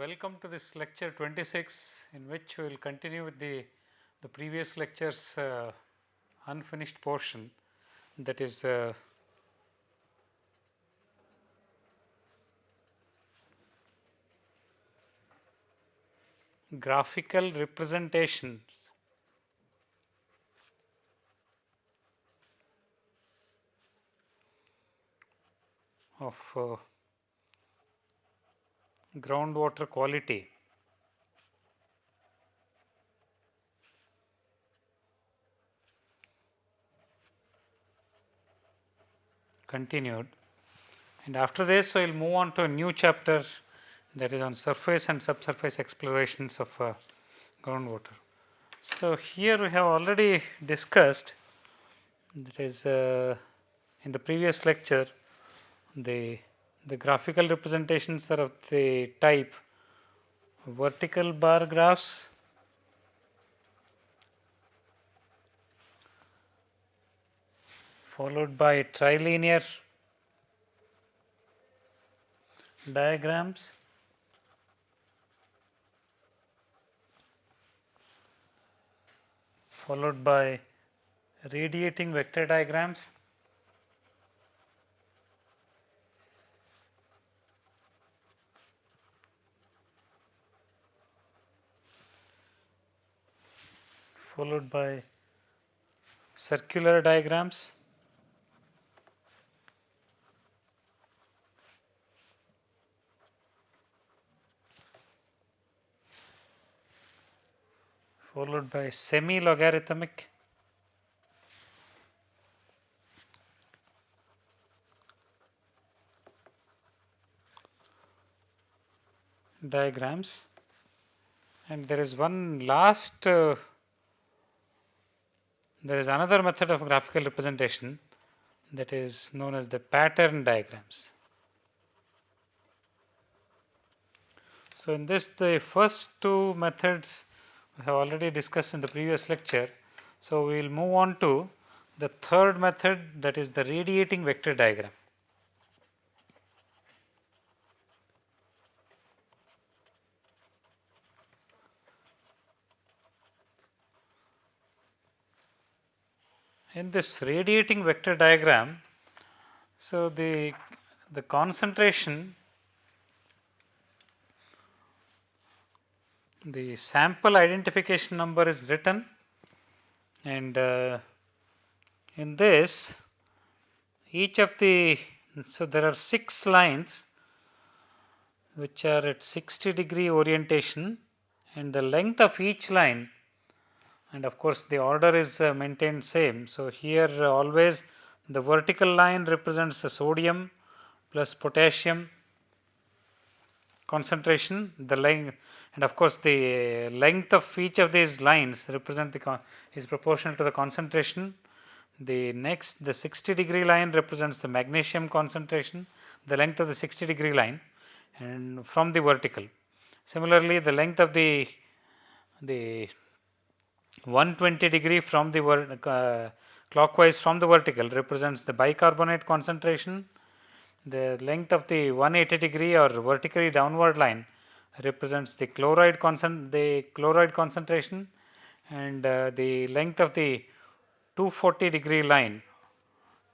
welcome to this lecture 26 in which we will continue with the, the previous lectures uh, unfinished portion. That is uh, graphical representation. Of uh, groundwater quality. continued and after this we will move on to a new chapter that is on surface and subsurface explorations of uh, groundwater. So, here we have already discussed that is uh, in the previous lecture the the graphical representations are of the type vertical bar graphs followed by trilinear diagrams followed by radiating vector diagrams followed by circular diagrams. Followed by semi logarithmic diagrams. And there is one last uh, there is another method of graphical representation that is known as the pattern diagrams. So, in this the first two methods we have already discussed in the previous lecture. So, we will move on to the third method that is the radiating vector diagram. In this radiating vector diagram, so the, the concentration the sample identification number is written and uh, in this each of the so there are 6 lines which are at 60 degree orientation and the length of each line and of course the order is uh, maintained same. So, here uh, always the vertical line represents the sodium plus potassium concentration. The length and of course the length of each of these lines represent the is proportional to the concentration. The next the 60 degree line represents the magnesium concentration the length of the 60 degree line and from the vertical. Similarly the length of the the 120 degree from the uh, clockwise from the vertical represents the bicarbonate concentration. The length of the 180 degree or vertically downward line represents the chloride concent the chloride concentration and uh, the length of the 240 degree line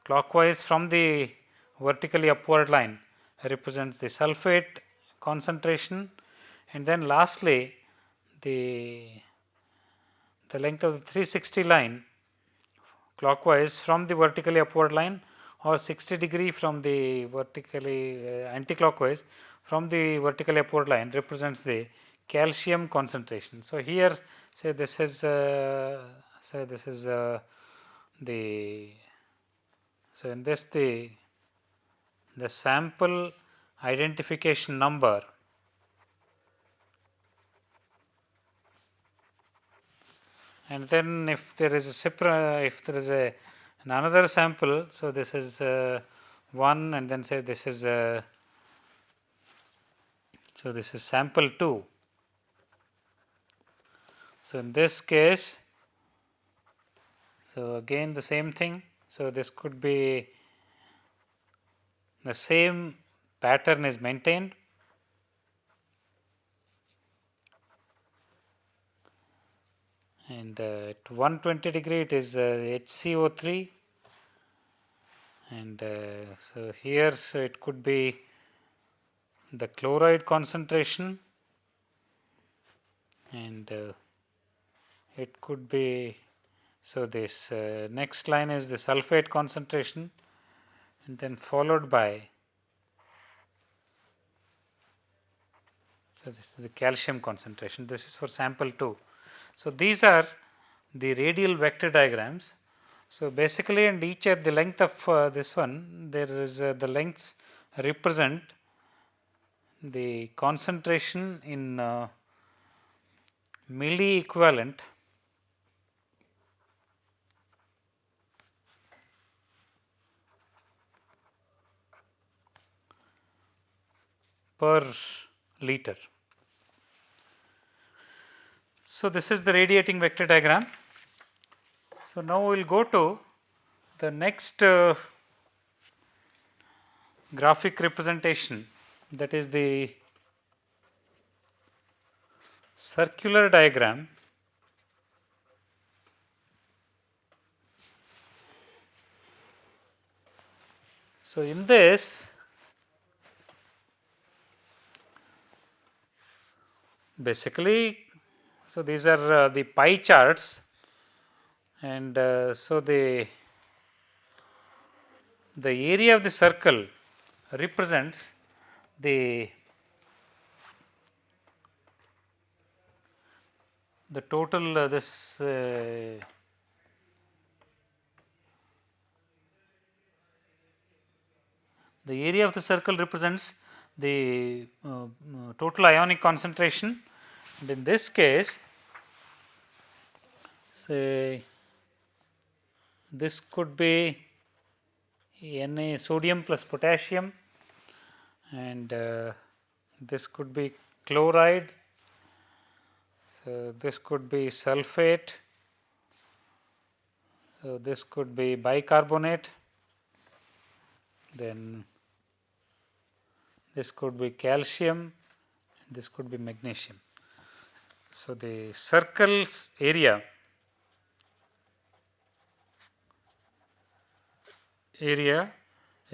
clockwise from the vertically upward line represents the sulphate concentration and then lastly the the length of the 360 line clockwise from the vertically upward line or 60 degree from the vertically uh, anti-clockwise from the vertically upward line represents the calcium concentration. So, here say this is uh, say this is uh, the so in this the the sample identification number and then if there is a separate if there is a another sample so this is uh, 1 and then say this is uh, so this is sample 2 so in this case so again the same thing. So this could be the same pattern is maintained and uh, at 120 degree it is HCO3 and so here so it could be the chloride concentration. And uh, it could be so this uh, next line is the sulphate concentration and then followed by so this is the calcium concentration. This is for sample 2 so these are the radial vector diagrams so basically and each at the length of uh, this one there is uh, the lengths represent the concentration in uh, milli equivalent per liter. So, this is the radiating vector diagram. So, now we will go to the next uh, graphic representation that is the circular diagram So, in this basically so these are uh, the pie charts and uh, so the the area of the circle represents the the total uh, this uh, the area of the circle represents the uh, total ionic concentration and in this case say this could be Na sodium plus potassium and uh, this could be chloride. So this could be sulphate so this could be bicarbonate. Then this could be calcium. This could be magnesium so the circle's area area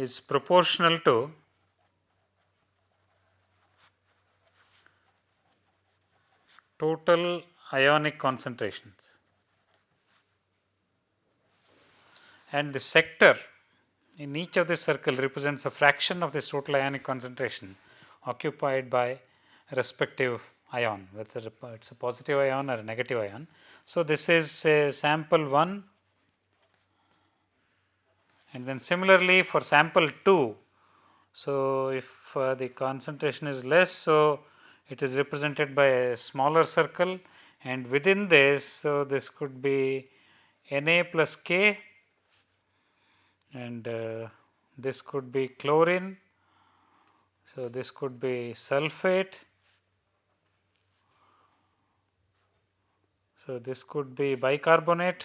is proportional to total ionic concentrations. And the sector in each of the circle represents a fraction of this total ionic concentration occupied by respective ion, whether it is a positive ion or a negative ion. So, this is a sample 1 and then similarly for sample 2. So, if uh, the concentration is less, so it is represented by a smaller circle and within this so this could be Na plus K and uh, this could be chlorine. So, this could be sulphate. So, this could be bicarbonate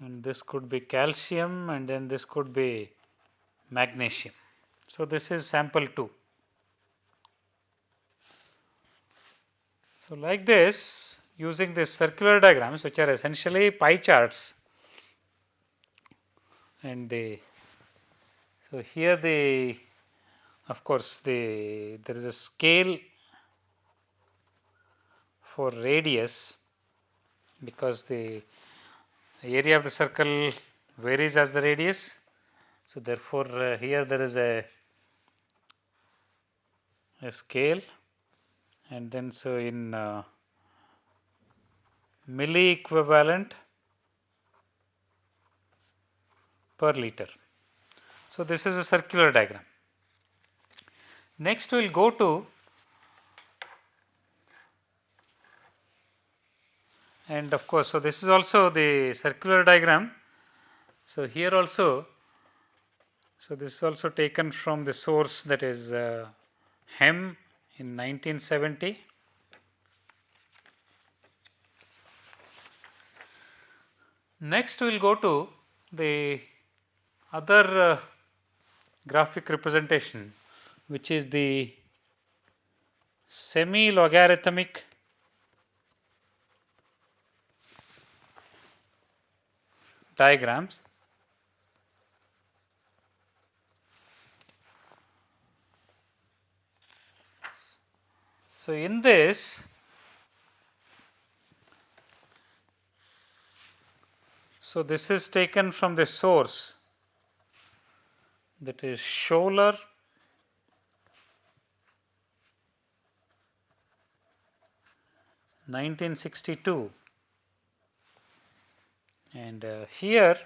and this could be calcium and then this could be magnesium. So, this is sample 2. So, like this using these circular diagrams which are essentially pie charts and the so here the of course the there is a scale for radius because the area of the circle varies as the radius. So, therefore, uh, here there is a a scale and then so in uh, milli equivalent per liter. So, this is a circular diagram. Next we will go to and of course, so this is also the circular diagram. So, here also, so this is also taken from the source that is uh, Hem in 1970. Next, we will go to the other uh, graphic representation, which is the semi logarithmic diagrams. So, in this so this is taken from the source. That is Schoeller 1962 and uh, here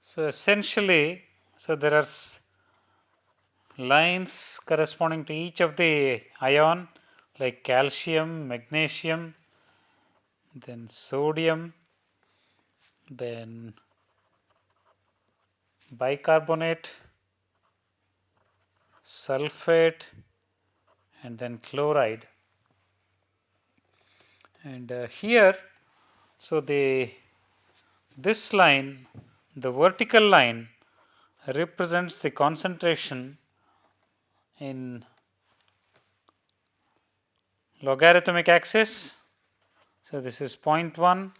so essentially so there are lines corresponding to each of the ion like calcium magnesium then sodium then bicarbonate, sulfate and then chloride. And uh, here, so the this line, the vertical line represents the concentration in logarithmic axis. So, this is 0.1,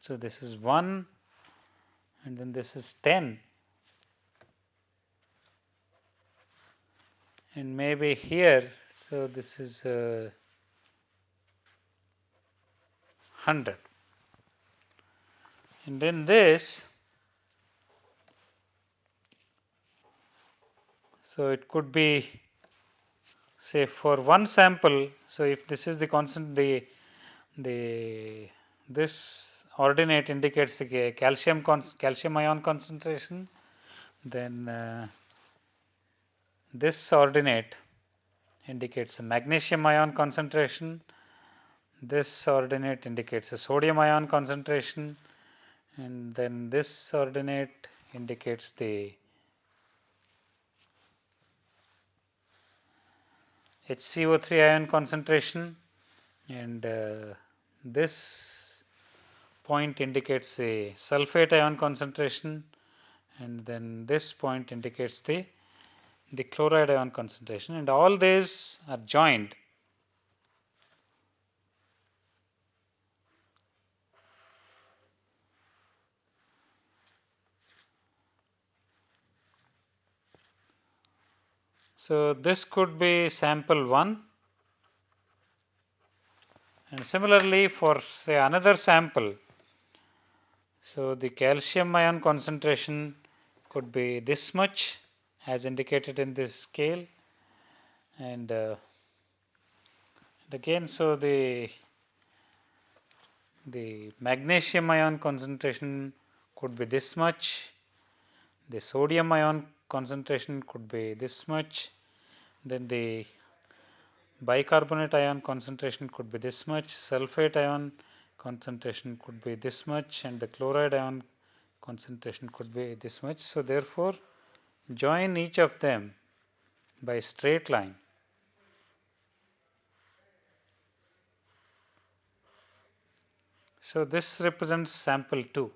so this is 1 and then this is 10 and maybe here so this is uh, 100 and then this so it could be say for one sample so if this is the constant the the this ordinate indicates the calcium calcium ion concentration then uh, this ordinate indicates a magnesium ion concentration. This ordinate indicates a sodium ion concentration. And then this ordinate indicates the HCO3 ion concentration. And uh, this point indicates the sulfate ion concentration. And then this point indicates the the chloride ion concentration and all these are joined So, this could be sample 1 and similarly for say another sample. So, the calcium ion concentration could be this much as indicated in this scale. And, uh, and again so the the magnesium ion concentration could be this much the sodium ion concentration could be this much then the bicarbonate ion concentration could be this much sulfate ion concentration could be this much and the chloride ion concentration could be this much. So therefore join each of them by straight line. So, this represents sample 2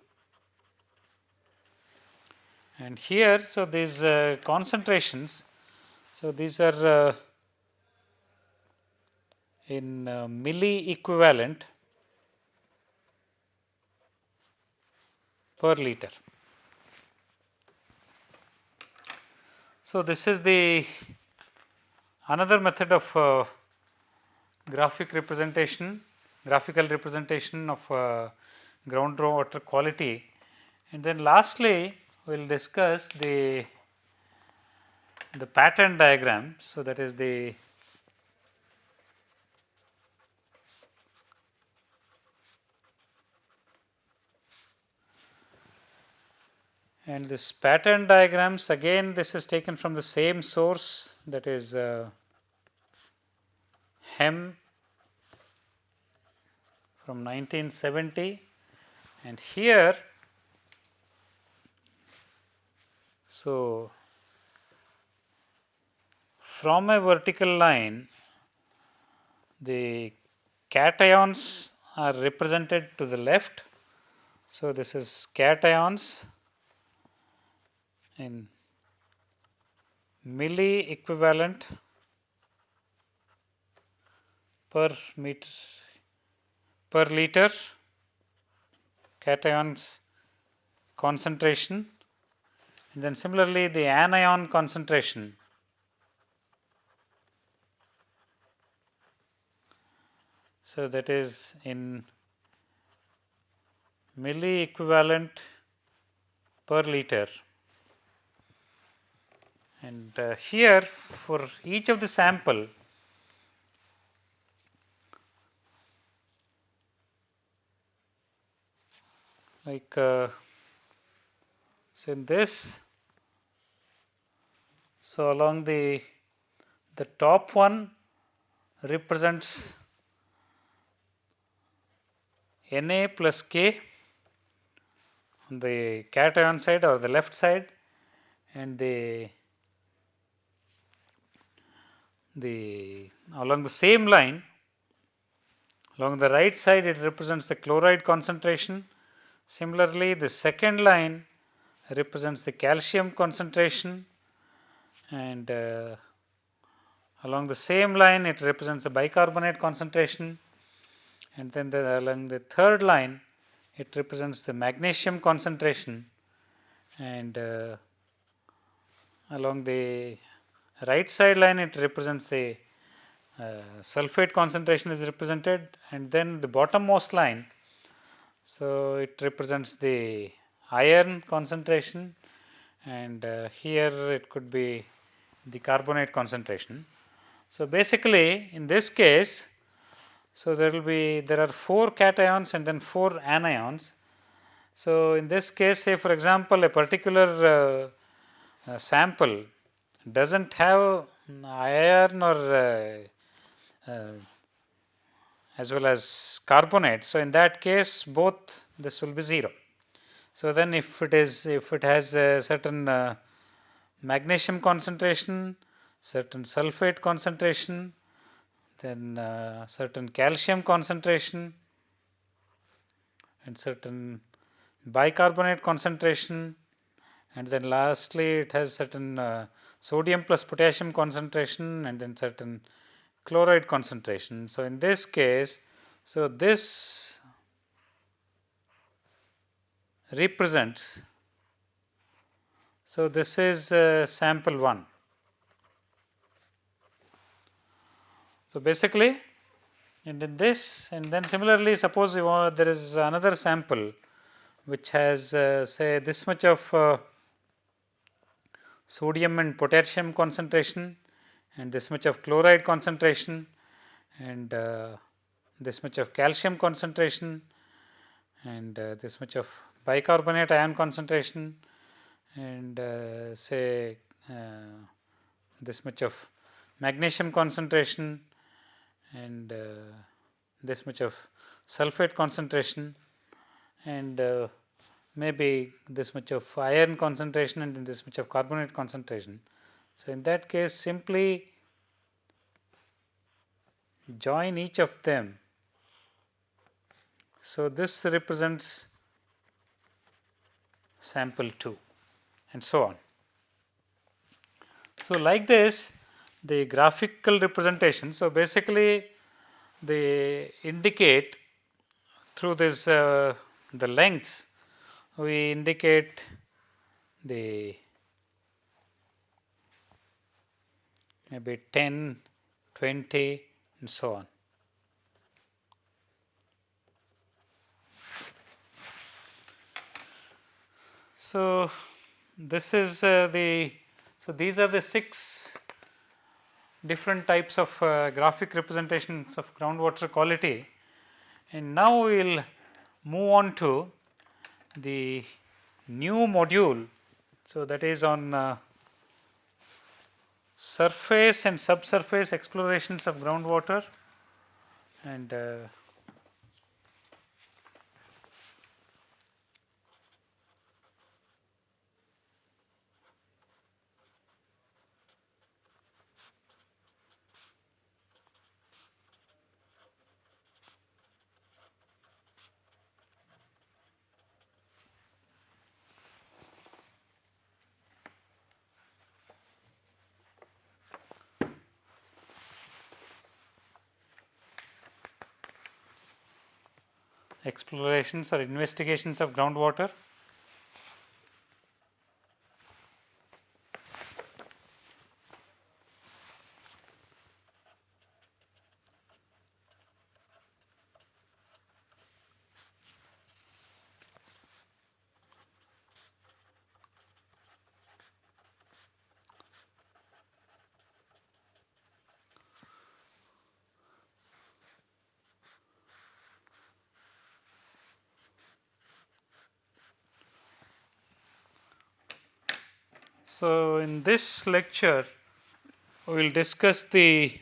and here so these uh, concentrations so these are uh, in uh, milli equivalent per liter. So, this is the another method of uh, graphic representation, graphical representation of uh, ground water quality. And then lastly, we will discuss the, the pattern diagram. So, that is the and this pattern diagrams again this is taken from the same source that is uh, Hem from 1970 and here so from a vertical line the cations are represented to the left. So this is cations in milli equivalent per meter per liter cations concentration. And then similarly the anion concentration. So, that is in milli equivalent per liter and uh, here for each of the sample like uh, in this so along the the top one represents Na plus K on the cation side or the left side and the the along the same line along the right side it represents the chloride concentration. Similarly the second line represents the calcium concentration. And uh, along the same line it represents the bicarbonate concentration. And then the, along the third line it represents the magnesium concentration. And uh, along the right side line it represents the uh, sulfate concentration is represented and then the bottommost line so it represents the iron concentration and uh, here it could be the carbonate concentration. So basically in this case so, there will be there are 4 cations and then 4 anions. So, in this case say for example, a particular uh, sample does not have iron or uh, uh, as well as carbonate. So, in that case both this will be 0. So, then if it is if it has a certain uh, magnesium concentration, certain sulfate concentration then uh, certain calcium concentration and certain bicarbonate concentration and then lastly it has certain uh, sodium plus potassium concentration and then certain chloride concentration. So, in this case, so this represents, so this is uh, sample 1 So, basically and in this and then similarly suppose want, there is another sample which has uh, say this much of uh, sodium and potassium concentration and this much of chloride concentration and uh, this much of calcium concentration and uh, this much of bicarbonate ion concentration and uh, say uh, this much of magnesium concentration and uh, this much of sulfate concentration and uh, maybe this much of iron concentration and this much of carbonate concentration. So, in that case simply join each of them. So, this represents sample 2 and so on. So, like this the graphical representation. So, basically they indicate through this uh, the lengths we indicate the maybe 10, 20 and so on. So, this is uh, the so these are the six different types of uh, graphic representations of groundwater quality and now we will move on to the new module. So, that is on uh, surface and subsurface explorations of groundwater and uh, explorations or investigations of groundwater. So, in this lecture we will discuss the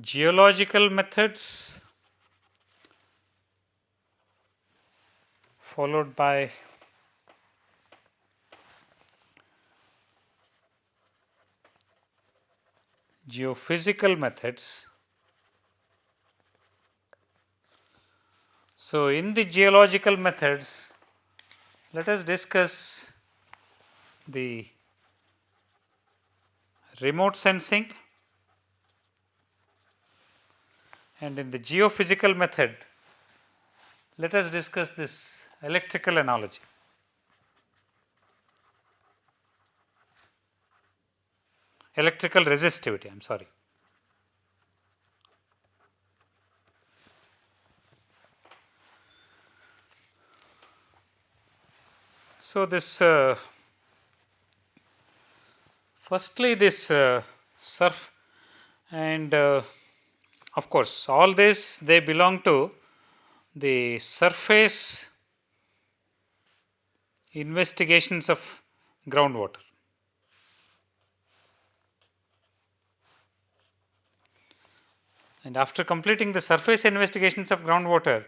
geological methods followed by geophysical methods So, in the geological methods, let us discuss the remote sensing and in the geophysical method, let us discuss this electrical analogy. Electrical resistivity, I am sorry. So, this uh, firstly this uh, surf and uh, of course, all this they belong to the surface investigations of groundwater. And after completing the surface investigations of groundwater,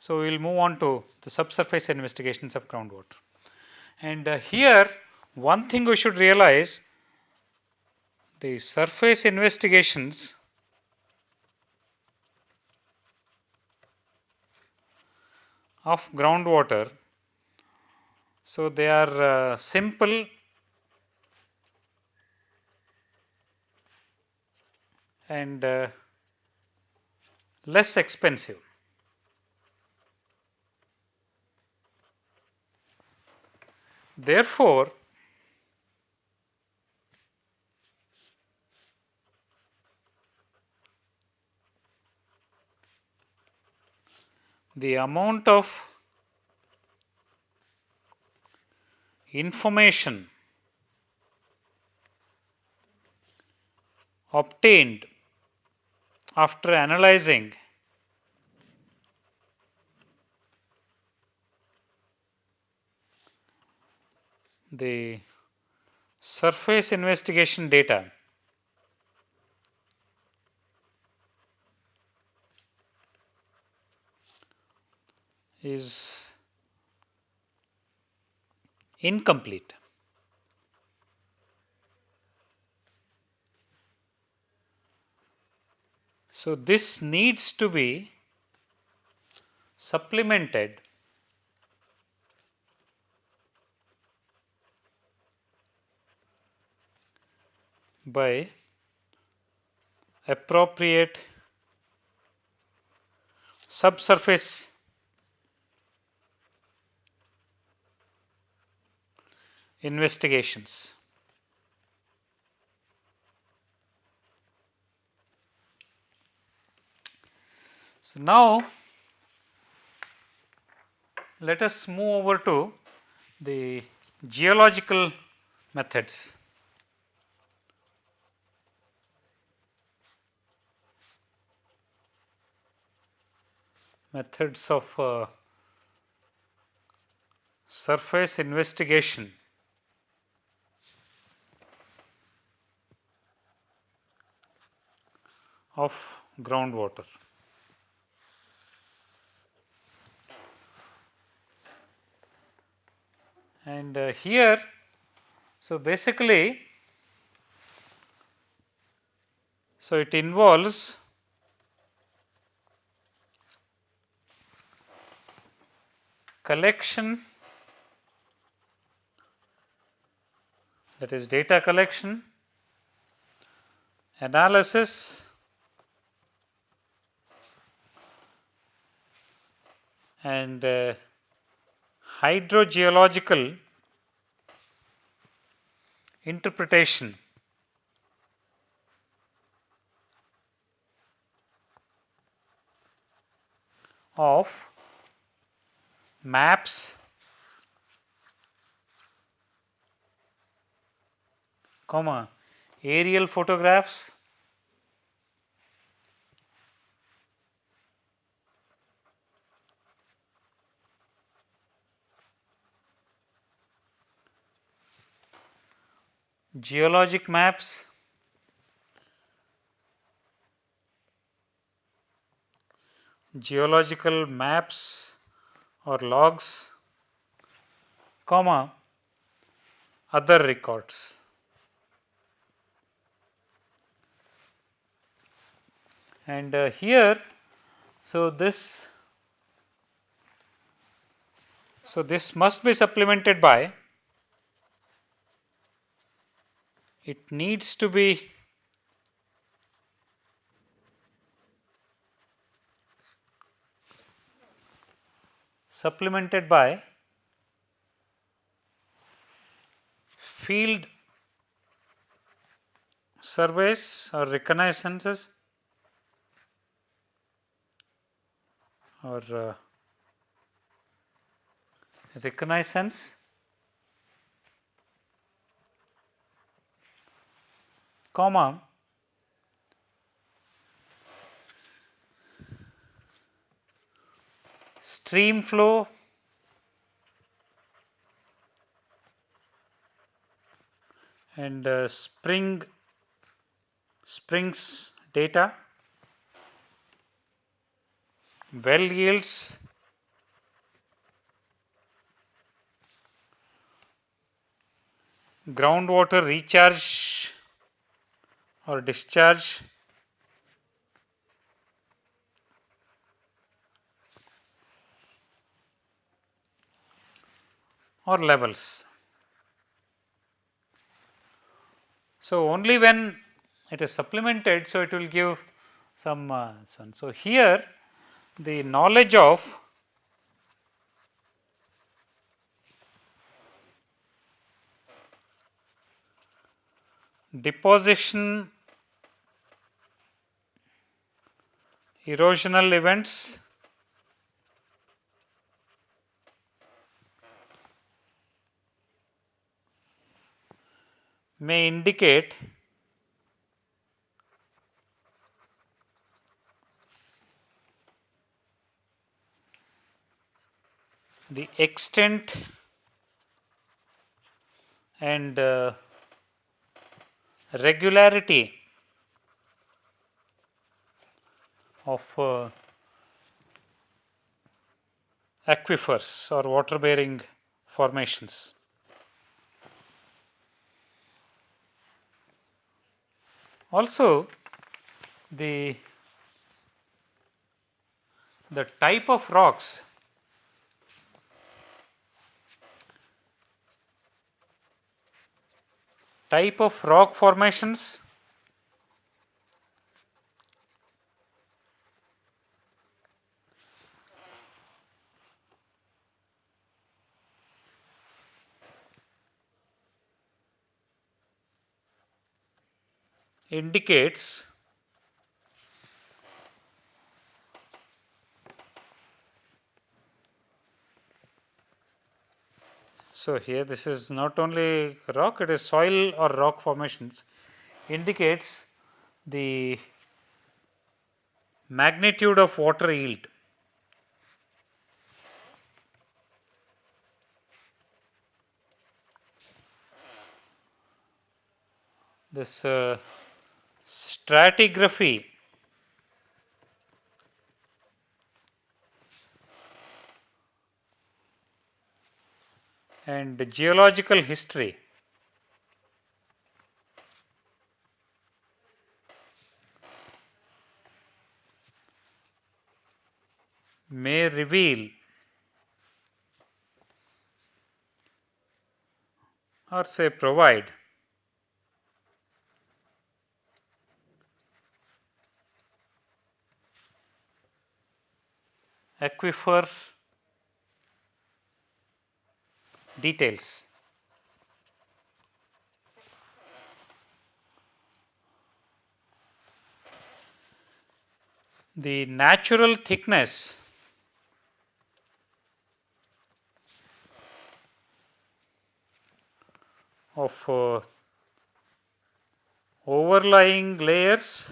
so, we will move on to the subsurface investigations of groundwater. And uh, here one thing we should realize the surface investigations of groundwater. So, they are uh, simple and uh, less expensive. Therefore, the amount of information obtained after analyzing the surface investigation data is incomplete. So, this needs to be supplemented by appropriate subsurface investigations. So, now let us move over to the geological methods. Methods of uh, surface investigation of groundwater. And uh, here, so basically, so it involves collection that is data collection analysis and uh, hydrogeological interpretation. Of maps. Comma. Aerial photographs. Geologic maps. Geological maps or logs comma other records. And uh, here so this so this must be supplemented by it needs to be supplemented by field surveys or reconnaissances or uh, reconnaissance. Comma stream flow. And uh, spring springs data. Well yields. Groundwater recharge or discharge or levels. So, only when it is supplemented, so it will give some uh, so, so here the knowledge of deposition erosional events may indicate the extent and uh, regularity of uh, aquifers or water bearing formations. Also the the type of rocks type of rock formations indicates So, here this is not only rock it is soil or rock formations indicates the magnitude of water yield. This uh, stratigraphy. And geological history. May reveal or say provide aquifer details. The natural thickness of uh, overlying layers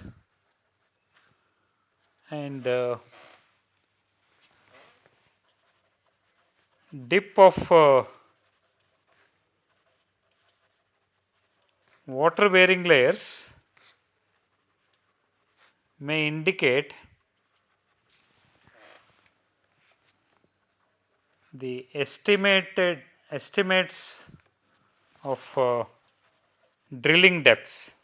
and uh, dip of uh, water bearing layers may indicate the estimated estimates of uh, drilling depths.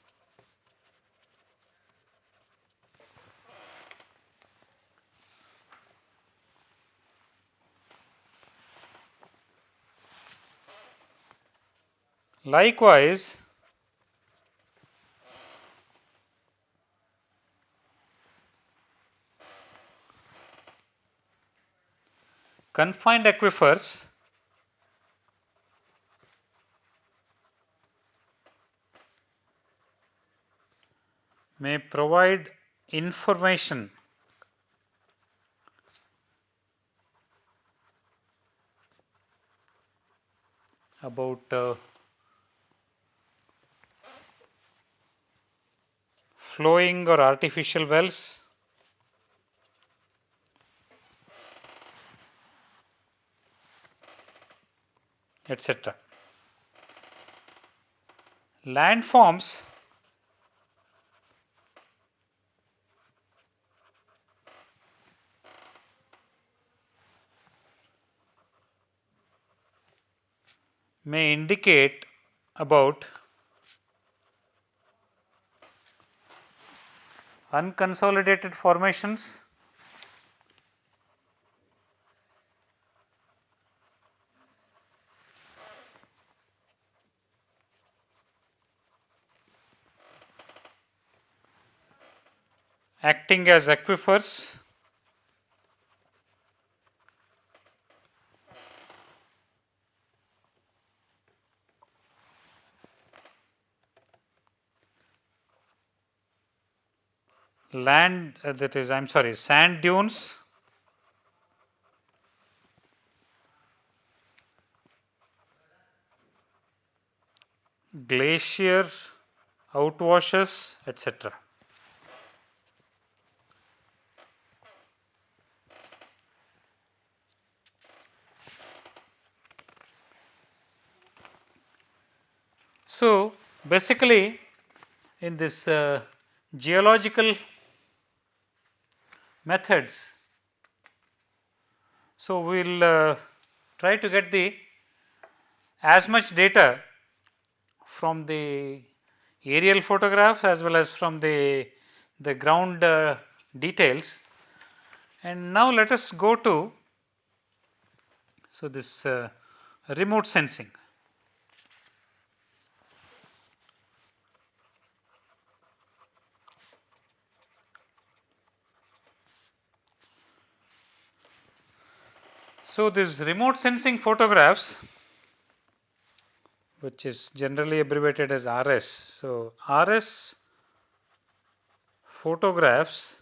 Likewise, confined aquifers may provide information about uh, flowing or artificial wells etc. Landforms may indicate about unconsolidated formations. Acting as aquifers land uh, that is I am sorry sand dunes glacier outwashes etc. So, basically in this uh, geological methods. So, we will uh, try to get the as much data from the aerial photographs as well as from the, the ground uh, details. And now let us go to, so this uh, remote sensing. So, this remote sensing photographs which is generally abbreviated as RS. So, RS photographs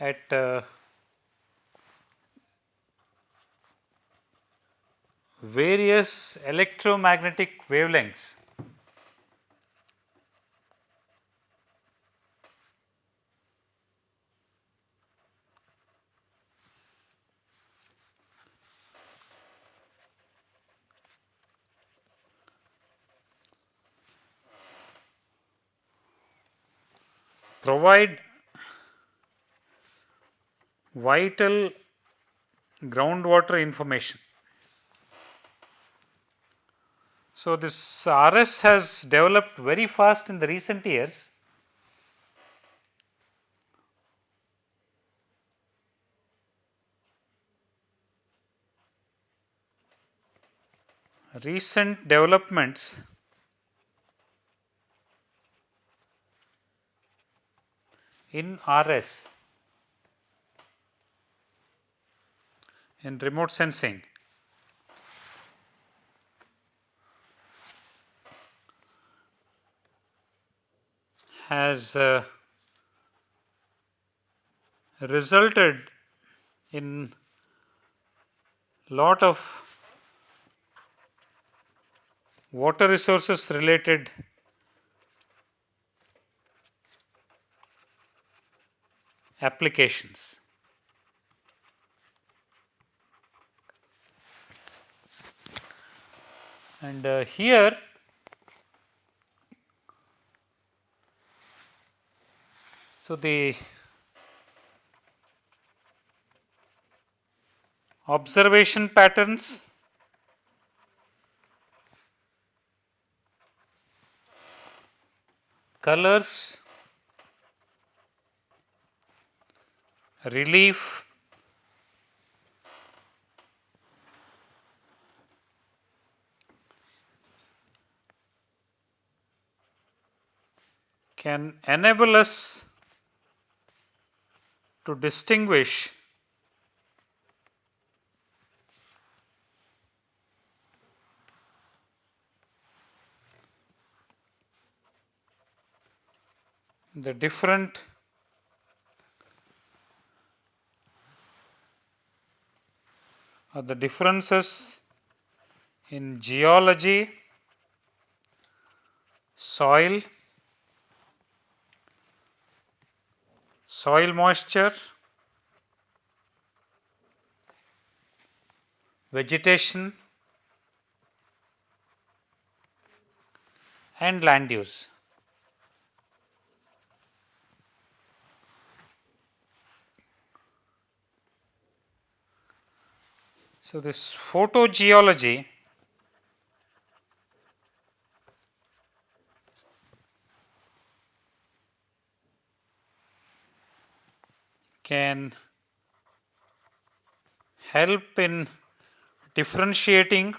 at uh, various electromagnetic wavelengths provide vital groundwater information. So, this RS has developed very fast in the recent years. Recent developments in RS in remote sensing. Has uh, resulted in lot of water resources related applications. And uh, here so the observation patterns colors relief. Can enable us to distinguish the different Uh, the differences in geology, soil, soil moisture, vegetation and land use. So, this photogeology can help in differentiating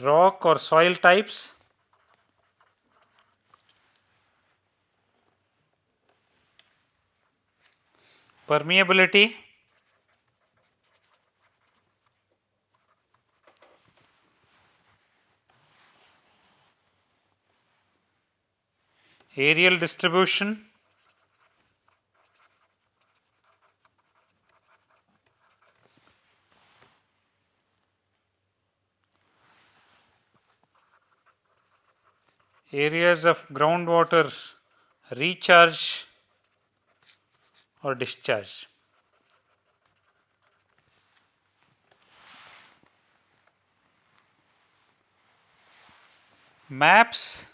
rock or soil types permeability. Areal distribution. Areas of groundwater recharge or discharge. Maps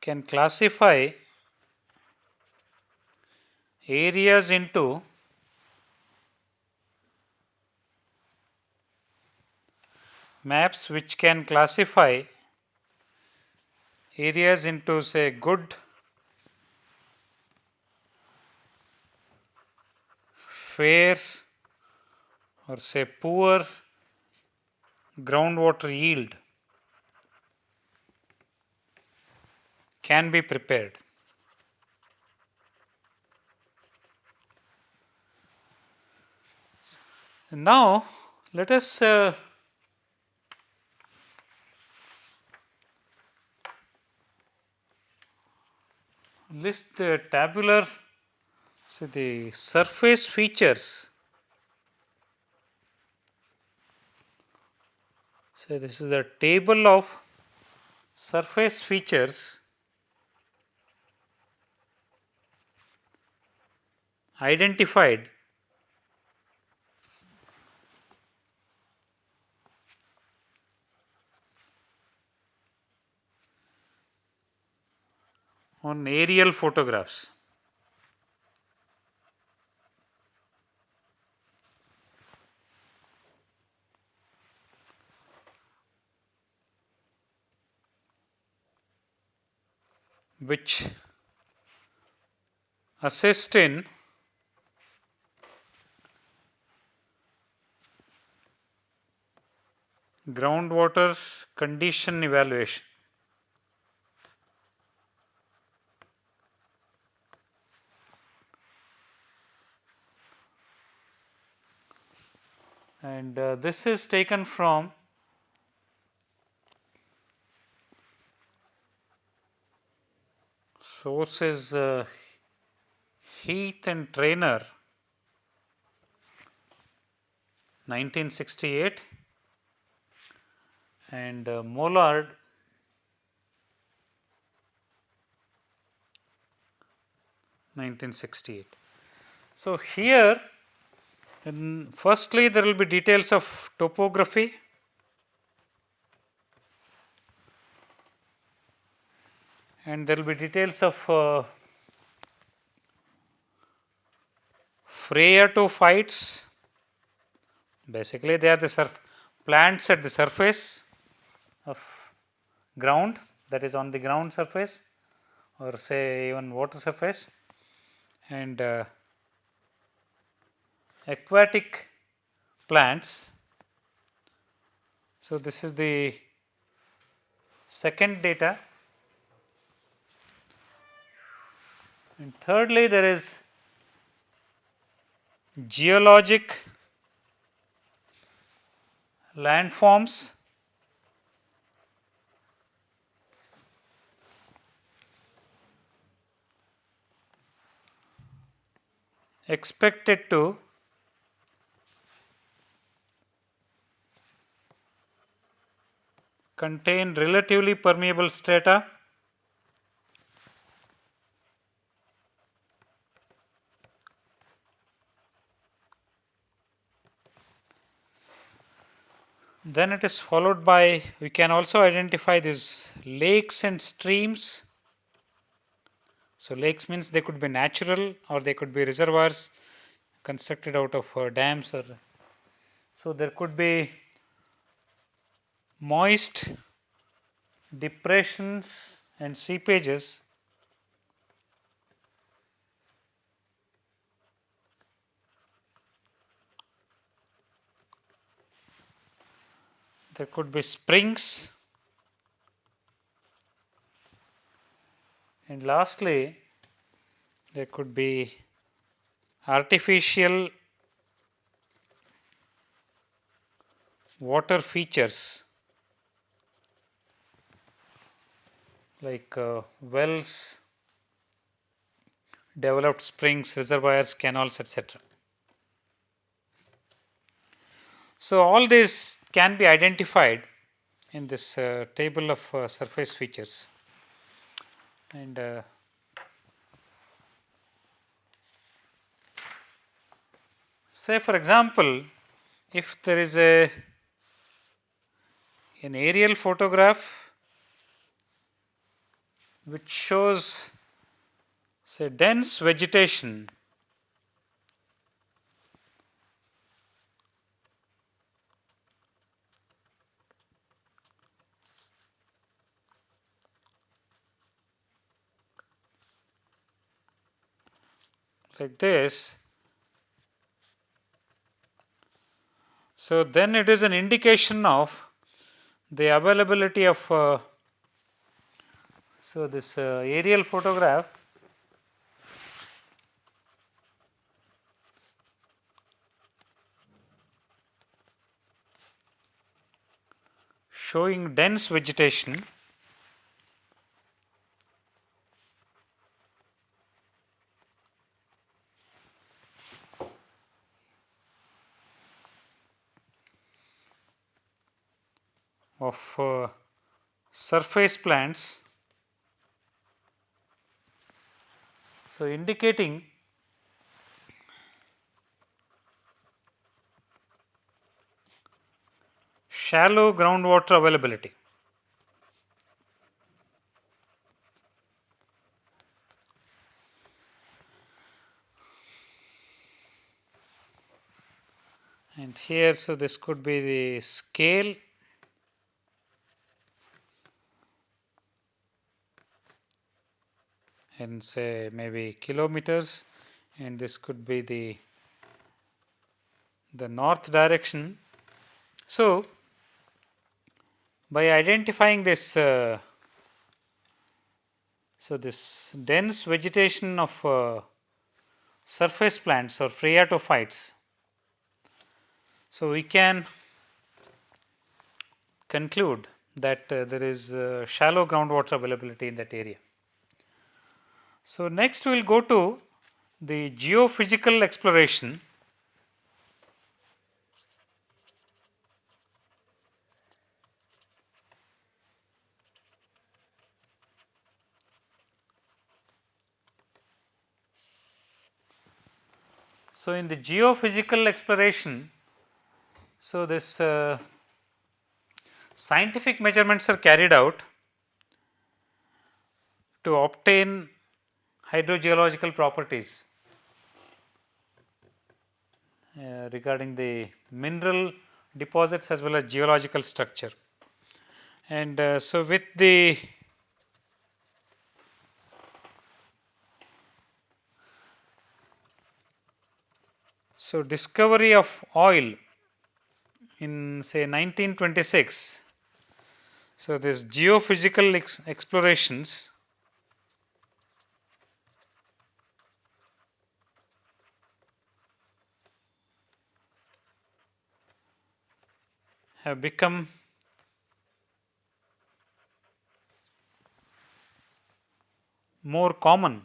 can classify areas into maps which can classify areas into say good fair or say poor groundwater yield can be prepared. Now, let us uh, list the tabular so the surface features. So this is the table of surface features. Identified. On aerial photographs. Which assist in groundwater condition evaluation. And uh, this is taken from source is uh, Heath and Trainer 1968 and uh, Mollard Nineteen sixty eight. So here firstly there will be details of topography and there will be details of uh, phreatophytes basically they are the plants at the surface of ground that is on the ground surface or say even water surface. And uh, aquatic plants. So, this is the second data and thirdly there is geologic landforms. Expected to contain relatively permeable strata Then it is followed by, we can also identify these lakes and streams. So, lakes means they could be natural or they could be reservoirs constructed out of uh, dams or so there could be moist depressions and seepages there could be springs and lastly there could be artificial water features like uh, wells, developed springs, reservoirs, canals etc. So, all these can be identified in this uh, table of uh, surface features. And uh, say for example, if there is a an aerial photograph which shows say dense vegetation like this. So, then it is an indication of the availability of uh, so this uh, aerial photograph showing dense vegetation of uh, surface plants. So, indicating shallow groundwater availability. And here, so this could be the scale in say maybe kilometers and this could be the the north direction. So, by identifying this uh, so this dense vegetation of uh, surface plants or phreatophytes so we can conclude that uh, there is uh, shallow groundwater availability in that area so next we will go to the geophysical exploration. So, in the geophysical exploration, so this uh, scientific measurements are carried out to obtain hydrogeological properties uh, regarding the mineral deposits as well as geological structure. And uh, so, with the So, discovery of oil in say 1926. So, this geophysical ex explorations have become more common.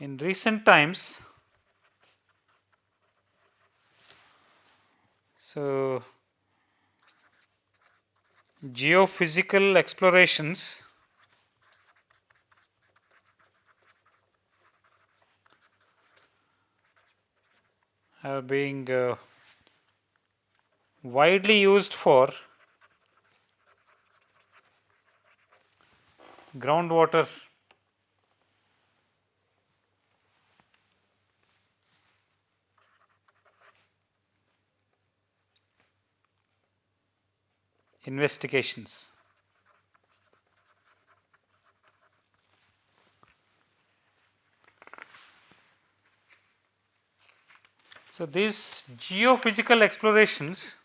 In recent times so geophysical explorations are being uh, widely used for groundwater investigations. So, these geophysical explorations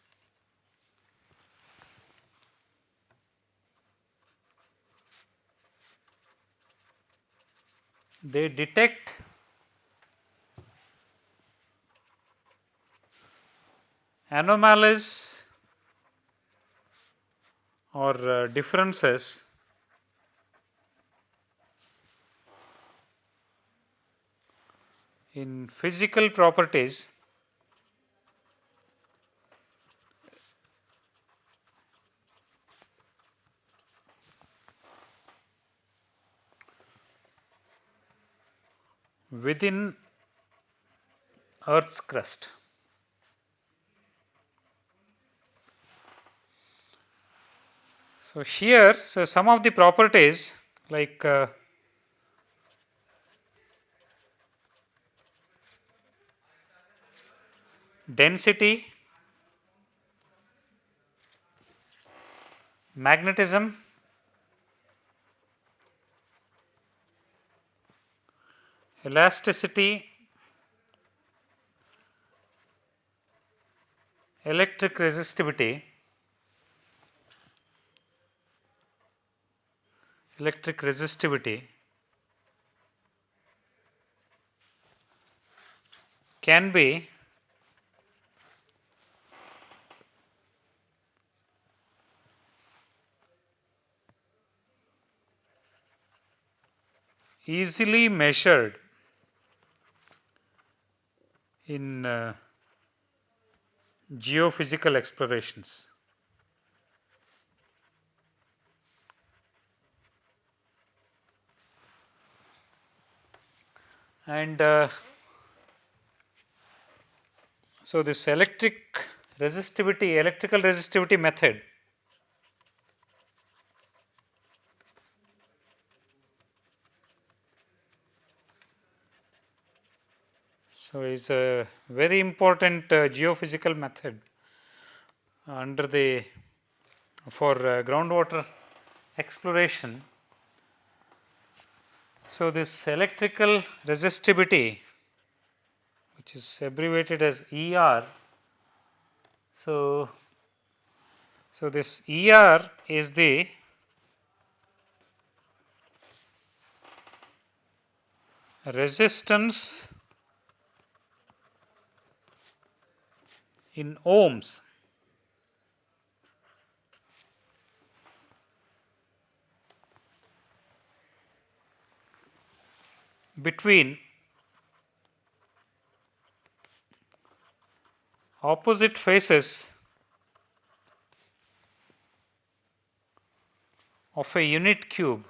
they detect anomalies or uh, differences in physical properties within Earth's crust. So, here so some of the properties like uh, density, magnetism, elasticity, electric resistivity electric resistivity can be easily measured in uh, geophysical explorations. and uh, so this electric resistivity electrical resistivity method so is a very important uh, geophysical method under the for uh, groundwater exploration so, this electrical resistivity which is abbreviated as ER. So, so this ER is the resistance in ohms between opposite faces of a unit cube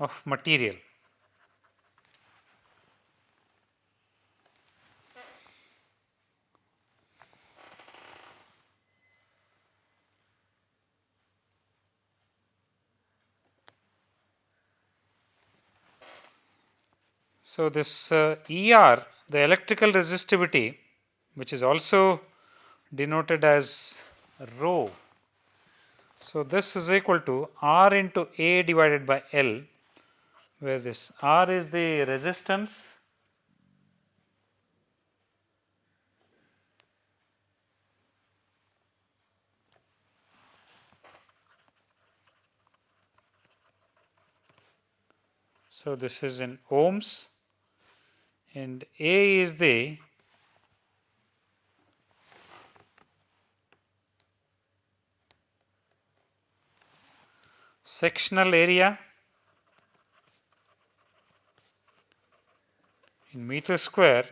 of material. So, this ER the electrical resistivity which is also denoted as rho. So, this is equal to R into A divided by L where this R is the resistance So, this is in ohms and A is the sectional area in meter square.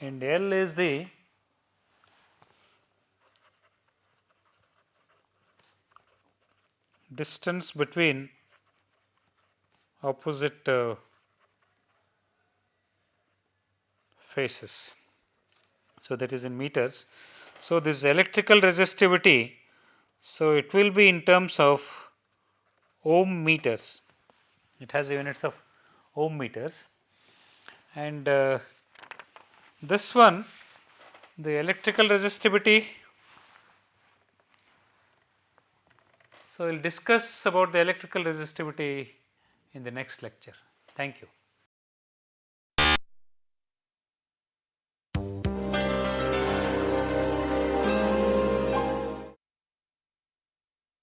And L is the distance between opposite uh, So, that is in meters. So, this electrical resistivity, so it will be in terms of ohm meters, it has units of ohm meters and uh, this one the electrical resistivity. So, we will discuss about the electrical resistivity in the next lecture. Thank you.